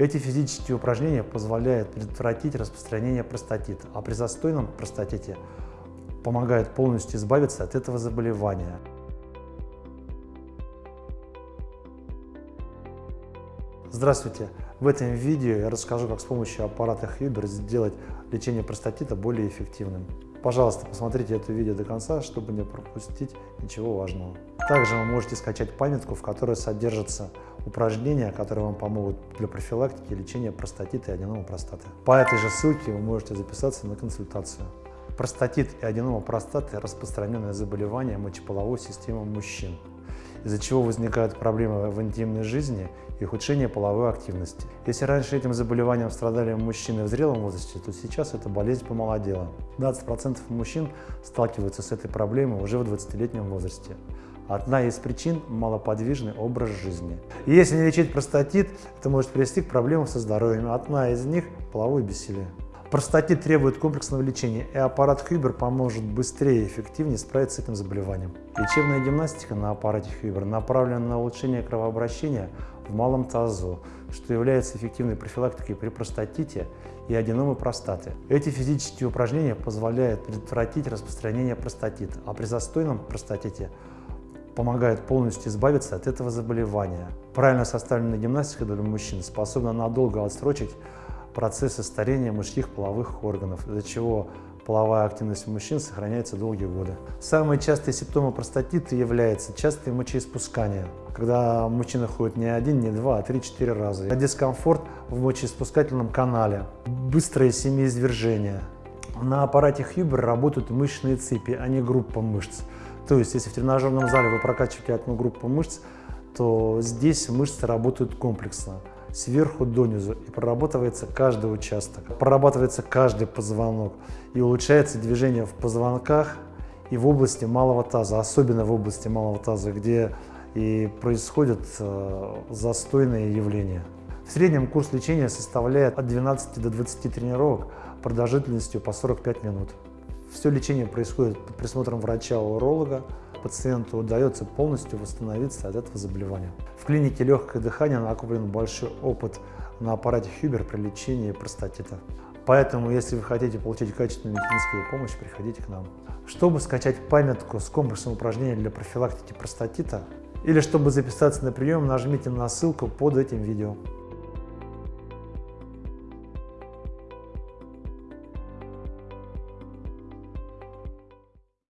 Эти физические упражнения позволяют предотвратить распространение простатита, а при застойном простатите помогают полностью избавиться от этого заболевания. Здравствуйте! В этом видео я расскажу, как с помощью аппарата Huber сделать лечение простатита более эффективным. Пожалуйста, посмотрите это видео до конца, чтобы не пропустить ничего важного. Также вы можете скачать памятку, в которой содержатся упражнения, которые вам помогут для профилактики и лечения простатита и аденома простаты. По этой же ссылке вы можете записаться на консультацию. Простатит и аденома простаты – распространенное заболевание мочеполовой системы мужчин из-за чего возникают проблемы в интимной жизни и ухудшение половой активности. Если раньше этим заболеванием страдали мужчины в зрелом возрасте, то сейчас эта болезнь помолодела. 20% мужчин сталкиваются с этой проблемой уже в 20-летнем возрасте. Одна из причин – малоподвижный образ жизни. Если не лечить простатит, это может привести к проблемам со здоровьем. Одна из них – половое бессилие. Простатит требует комплексного лечения, и аппарат Хюбер поможет быстрее и эффективнее справиться с этим заболеванием. Лечебная гимнастика на аппарате Хюбер направлена на улучшение кровообращения в малом тазу, что является эффективной профилактикой при простатите и аденомы простаты. Эти физические упражнения позволяют предотвратить распространение простатита, а при застойном простатите помогают полностью избавиться от этого заболевания. Правильно составленная гимнастика для мужчин способна надолго отсрочить процессы старения мужских половых органов, из-за чего половая активность у мужчин сохраняется долгие годы. Самые частые симптомы простатита являются частое мочеиспускание, когда мужчина ходит не один, не два, а три-четыре раза. Дискомфорт в мочеиспускательном канале, быстрое семяизвержение. На аппарате Хьюбер работают мышечные цепи, а не группа мышц. То есть, если в тренажерном зале вы прокачиваете одну группу мышц, то здесь мышцы работают комплексно сверху донизу и прорабатывается каждый участок, прорабатывается каждый позвонок и улучшается движение в позвонках и в области малого таза, особенно в области малого таза, где и происходят э, застойные явления. В среднем курс лечения составляет от 12 до 20 тренировок продолжительностью по 45 минут. Все лечение происходит под присмотром врача-уролога, пациенту удается полностью восстановиться от этого заболевания. В клинике легкое дыхание накоплен большой опыт на аппарате Хюбер при лечении простатита. Поэтому, если вы хотите получить качественную медицинскую помощь, приходите к нам. Чтобы скачать памятку с комплексом упражнений для профилактики простатита или чтобы записаться на прием, нажмите на ссылку под этим видео.